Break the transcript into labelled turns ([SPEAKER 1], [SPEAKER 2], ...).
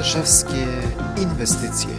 [SPEAKER 1] Warszawskie inwestycje.